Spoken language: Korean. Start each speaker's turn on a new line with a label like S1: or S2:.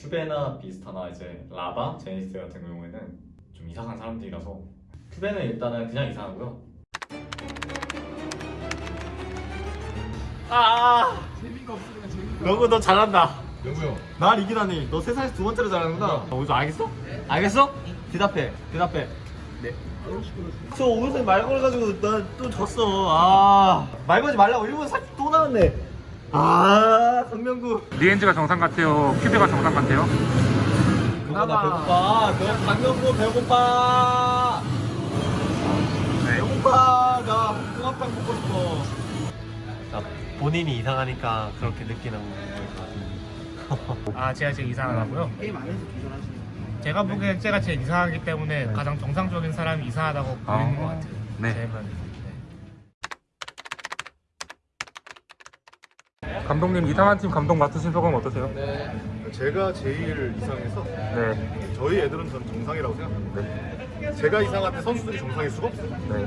S1: 큐베나 비스타나 이제 라바, 제니스 같은 경우에는 좀 이상한 사람들이라서 큐베는 일단은 그냥 이상하고요. 아
S2: 재미가 없으면 재미가
S1: 너구 너 잘한다. 형날 이기다니 너 세상에서 두 번째로 잘하는구나. 어, 오늘 알겠어? 알겠어? 대답해. 대답해. 네. 저 오늘서 말 걸어가지고 난 또 졌어. 아. 말 걸지 말라고 일본 사기 또 나왔네. 아, 강명구.
S3: 리엔즈가 정상 같아요? 큐베가 정상 같아요?
S1: 나 배고파. 너 강명구 배고파.
S3: 네.
S1: 배고파. 나 붕어빵 먹고 싶어.
S4: 본인이 이상하니까 그렇게 느끼는 거일 것 같은데
S3: 아 제가 제일 이상하다고요?
S2: 게임 안에서 기존하시는
S3: 제가 보기엔 제가 제일 이상하기 때문에 가장 정상적인 사람이 이상하다고 보이는 것 같아요
S4: 네.
S3: 네. 감독님 이상한 팀 감독 맡으신 소감 어떠세요?
S5: 제가 제일 이상해서
S3: 네.
S5: 저희 애들은 전 정상이라고 생각합니다. 제가 이상한데 선수들이 정상일 수가 없어요.
S3: 네.